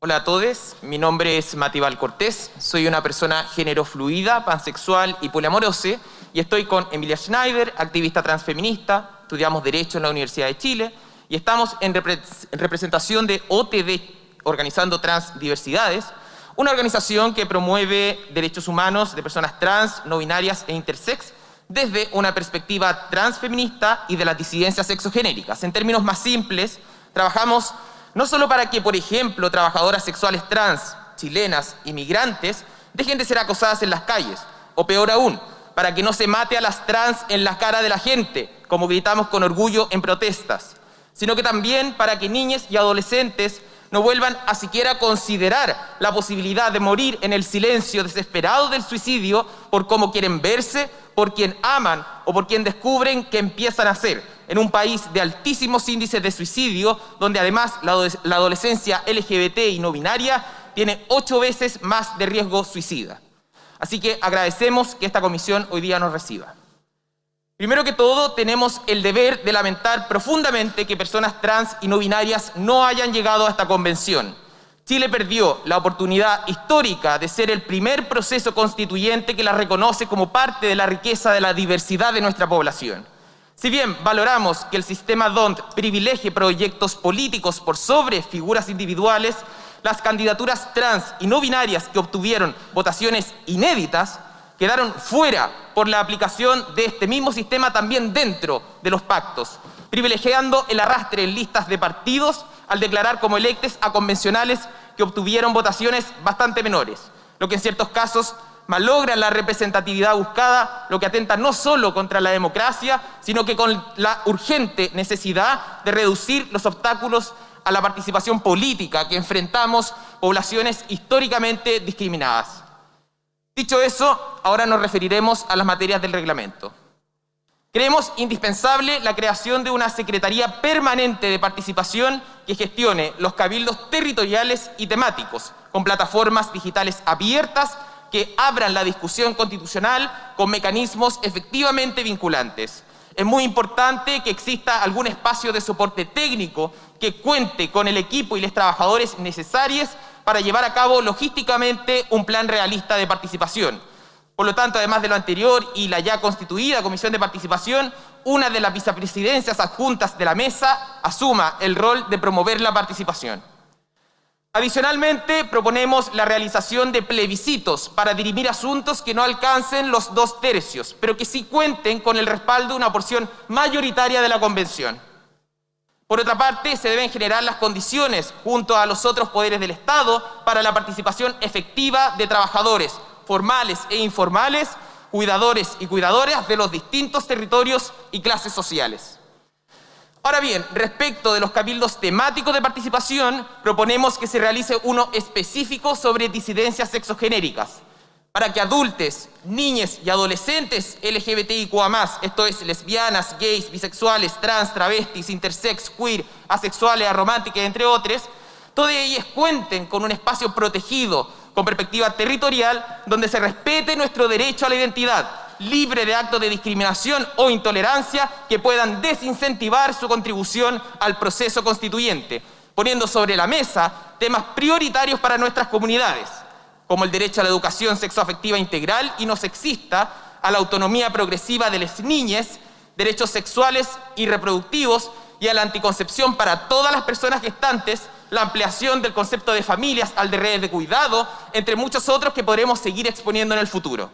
Hola a todos, mi nombre es Matibal Cortés, soy una persona género fluida, pansexual y poliamorosa y estoy con Emilia Schneider, activista transfeminista, estudiamos Derecho en la Universidad de Chile y estamos en, representación de OTD, Organizando Transdiversidades, una organización que promueve derechos humanos de personas trans, no binarias e intersex desde una perspectiva transfeminista y de las disidencias sexogenéricas. En términos más simples, trabajamos no solo para que, por ejemplo, trabajadoras sexuales trans, chilenas, inmigrantes, dejen de ser acosadas en las calles, o peor aún, para que no se mate a las trans en la cara de la gente, como gritamos con orgullo en protestas, sino que también para que niñas y adolescentes no vuelvan a siquiera considerar la posibilidad de morir en el silencio desesperado del suicidio por cómo quieren verse, por quien aman o por quien descubren que empiezan a ser, en un país de altísimos índices de suicidio, donde además la adolescencia LGBT y no binaria tiene ocho veces más de riesgo suicida. Así que agradecemos que esta comisión hoy día nos reciba. Primero que todo, tenemos el deber de lamentar profundamente que personas trans y no binarias no hayan llegado a esta convención. Chile perdió la oportunidad histórica de ser el primer proceso constituyente que la reconoce como parte de la riqueza de la diversidad de nuestra población. Si bien valoramos que el sistema DONT privilegie proyectos políticos por sobre figuras individuales, las candidaturas trans y no binarias que obtuvieron votaciones inéditas quedaron fuera por la aplicación de este mismo sistema también dentro de los pactos, privilegiando el arrastre en listas de partidos al declarar como electes a convencionales que obtuvieron votaciones bastante menores, lo que en ciertos casos malogra la representatividad buscada, lo que atenta no solo contra la democracia, sino que con la urgente necesidad de reducir los obstáculos a la participación política que enfrentamos poblaciones históricamente discriminadas. Dicho eso, ahora nos referiremos a las materias del reglamento. Creemos indispensable la creación de una Secretaría Permanente de Participación que gestione los cabildos territoriales y temáticos, con plataformas digitales abiertas que abran la discusión constitucional con mecanismos efectivamente vinculantes. Es muy importante que exista algún espacio de soporte técnico que cuente con el equipo y los trabajadores necesarios para llevar a cabo logísticamente un plan realista de participación. Por lo tanto, además de lo anterior y la ya constituida Comisión de Participación, una de las vicepresidencias adjuntas de la mesa asuma el rol de promover la participación. Adicionalmente, proponemos la realización de plebiscitos para dirimir asuntos que no alcancen los dos tercios, pero que sí cuenten con el respaldo de una porción mayoritaria de la Convención. Por otra parte, se deben generar las condiciones, junto a los otros poderes del Estado, para la participación efectiva de trabajadores formales e informales, cuidadores y cuidadoras de los distintos territorios y clases sociales. Ahora bien, respecto de los cabildos temáticos de participación, proponemos que se realice uno específico sobre disidencias sexogenéricas, para que adultos, niñas y adolescentes LGBTIQA+, esto es lesbianas, gays, bisexuales, trans, travestis, intersex, queer, asexuales, arománticas, entre otros, todas ellas cuenten con un espacio protegido, con perspectiva territorial, donde se respete nuestro derecho a la identidad, libre de actos de discriminación o intolerancia que puedan desincentivar su contribución al proceso constituyente, poniendo sobre la mesa temas prioritarios para nuestras comunidades como el derecho a la educación sexoafectiva integral y no sexista, a la autonomía progresiva de las niñas, derechos sexuales y reproductivos y a la anticoncepción para todas las personas gestantes, la ampliación del concepto de familias al de redes de cuidado, entre muchos otros que podremos seguir exponiendo en el futuro.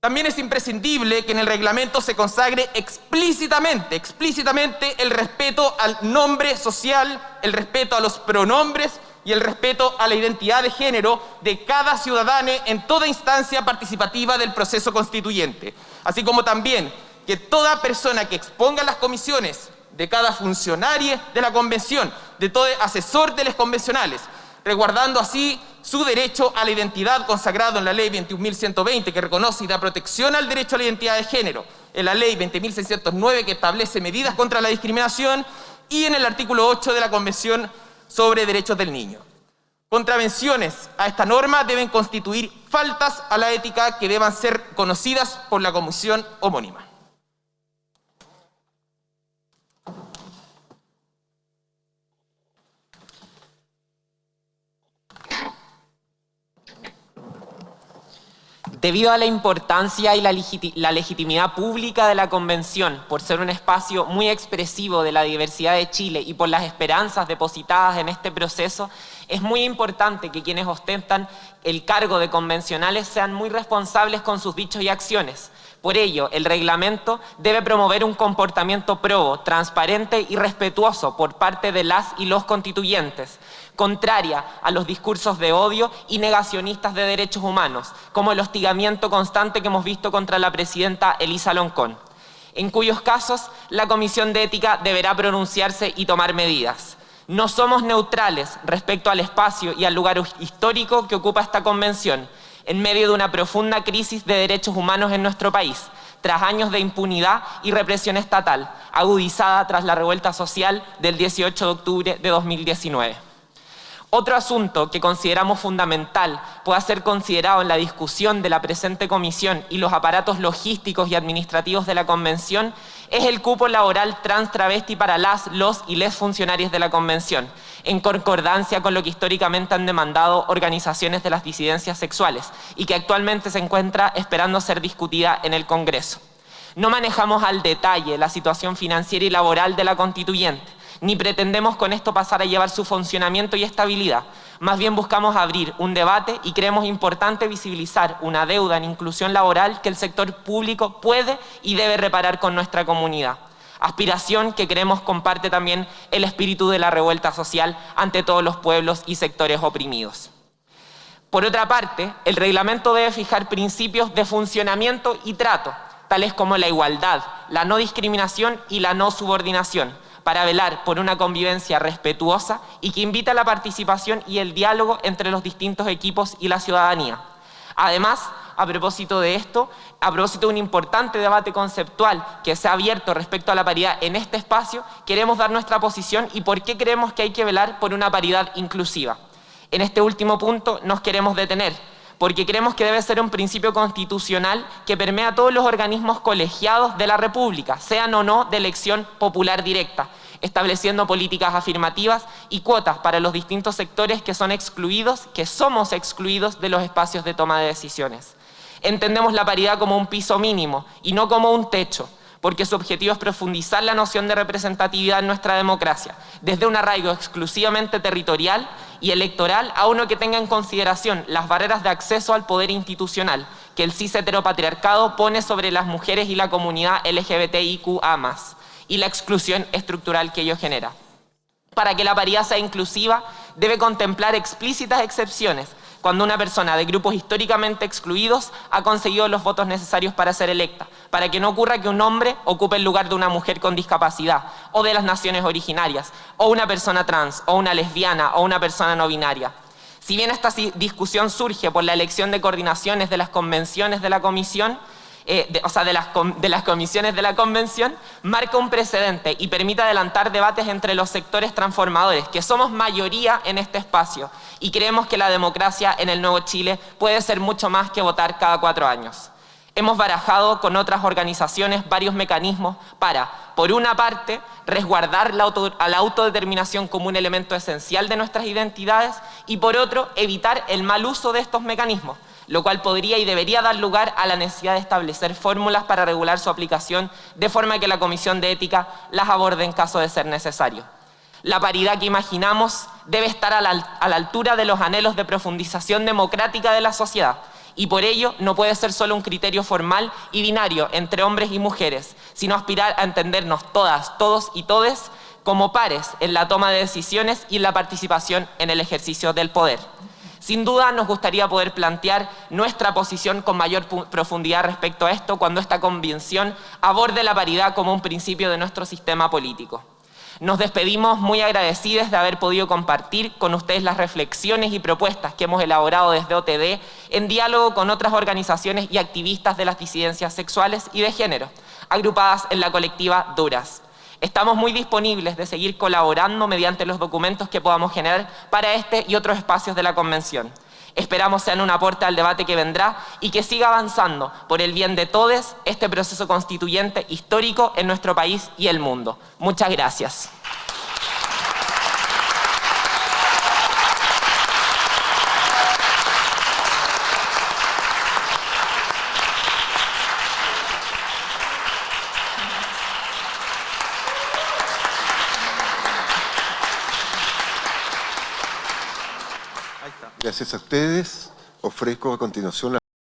También es imprescindible que en el reglamento se consagre explícitamente, explícitamente el respeto al nombre social, el respeto a los pronombres y el respeto a la identidad de género de cada ciudadano en toda instancia participativa del proceso constituyente, así como también que toda persona que exponga las comisiones de cada funcionario de la convención, de todo asesor de los convencionales, resguardando así su derecho a la identidad consagrado en la ley 21.120 que reconoce y da protección al derecho a la identidad de género, en la ley 20.609 que establece medidas contra la discriminación y en el artículo 8 de la Convención sobre derechos del niño. Contravenciones a esta norma deben constituir faltas a la ética que deban ser conocidas por la comisión homónima. Debido a la importancia y la, legitimidad pública de la Convención, por ser un espacio muy expresivo de la diversidad de Chile y por las esperanzas depositadas en este proceso, es muy importante que quienes ostentan el cargo de convencionales sean muy responsables con sus dichos y acciones. Por ello, el reglamento debe promover un comportamiento probo, transparente y respetuoso por parte de las y los constituyentes, contraria a los discursos de odio y negacionistas de derechos humanos, como el hostigamiento constante que hemos visto contra la presidenta Elisa Loncón, en cuyos casos la Comisión de Ética deberá pronunciarse y tomar medidas. No somos neutrales respecto al espacio y al lugar histórico que ocupa esta convención, en medio de una profunda crisis de derechos humanos en nuestro país, tras años de impunidad y represión estatal, agudizada tras la revuelta social del 18 de octubre de 2019. Otro asunto que consideramos fundamental pueda ser considerado en la discusión de la presente comisión y los aparatos logísticos y administrativos de la convención es el cupo laboral trans travesti para las, los y les funcionarios de la convención, en concordancia con lo que históricamente han demandado organizaciones de las disidencias sexuales y que actualmente se encuentra esperando ser discutida en el Congreso. No manejamos al detalle la situación financiera y laboral de la constituyente, ni pretendemos con esto pasar a llevar su funcionamiento y estabilidad. Más bien buscamos abrir un debate y creemos importante visibilizar una deuda en inclusión laboral que el sector público puede y debe reparar con nuestra comunidad. Aspiración que creemos comparte también el espíritu de la revuelta social ante todos los pueblos y sectores oprimidos. Por otra parte, el reglamento debe fijar principios de funcionamiento y trato, tales como la igualdad, la no discriminación y la no subordinación, para velar por una convivencia respetuosa y que invita a la participación y el diálogo entre los distintos equipos y la ciudadanía. Además, a propósito de esto, a propósito de un importante debate conceptual que se ha abierto respecto a la paridad en este espacio, queremos dar nuestra posición y por qué creemos que hay que velar por una paridad inclusiva. En este último punto nos queremos detener, porque creemos que debe ser un principio constitucional que permea a todos los organismos colegiados de la República, sean o no de elección popular directa, estableciendo políticas afirmativas y cuotas para los distintos sectores que son excluidos, que somos excluidos de los espacios de toma de decisiones. Entendemos la paridad como un piso mínimo y no como un techo, porque su objetivo es profundizar la noción de representatividad en nuestra democracia, desde un arraigo exclusivamente territorial y electoral a uno que tenga en consideración las barreras de acceso al poder institucional que el cis heteropatriarcado pone sobre las mujeres y la comunidad LGBTIQA+, y la exclusión estructural que ello genera. Para que la paridad sea inclusiva, debe contemplar explícitas excepciones cuando una persona de grupos históricamente excluidos ha conseguido los votos necesarios para ser electa, para que no ocurra que un hombre ocupe el lugar de una mujer con discapacidad, o de las naciones originarias, o una persona trans, o una lesbiana, o una persona no binaria. Si bien esta discusión surge por la elección de coordinaciones de las convenciones de la comisión, eh, o sea, de las, de las comisiones de la convención, marca un precedente y permite adelantar debates entre los sectores transformadores, que somos mayoría en este espacio, y creemos que la democracia en el Nuevo Chile puede ser mucho más que votar cada cuatro años. Hemos barajado con otras organizaciones varios mecanismos para, por una parte, resguardar la a la autodeterminación como un elemento esencial de nuestras identidades y por otro, evitar el mal uso de estos mecanismos, lo cual podría y debería dar lugar a la necesidad de establecer fórmulas para regular su aplicación de forma que la Comisión de Ética las aborde en caso de ser necesario. La paridad que imaginamos debe estar a la, altura de los anhelos de profundización democrática de la sociedad y por ello no puede ser solo un criterio formal y binario entre hombres y mujeres, sino aspirar a entendernos todas, todos y todes como pares en la toma de decisiones y en la participación en el ejercicio del poder. Sin duda nos gustaría poder plantear nuestra posición con mayor profundidad respecto a esto cuando esta convención aborde la paridad como un principio de nuestro sistema político. Nos despedimos muy agradecidos de haber podido compartir con ustedes las reflexiones y propuestas que hemos elaborado desde OTD en diálogo con otras organizaciones y activistas de las disidencias sexuales y de género, agrupadas en la colectiva Duras. Estamos muy disponibles de seguir colaborando mediante los documentos que podamos generar para este y otros espacios de la Convención. Esperamos sean un aporte al debate que vendrá y que siga avanzando por el bien de todos este proceso constituyente histórico en nuestro país y el mundo. Muchas gracias. Gracias a ustedes. Ofrezco a continuación la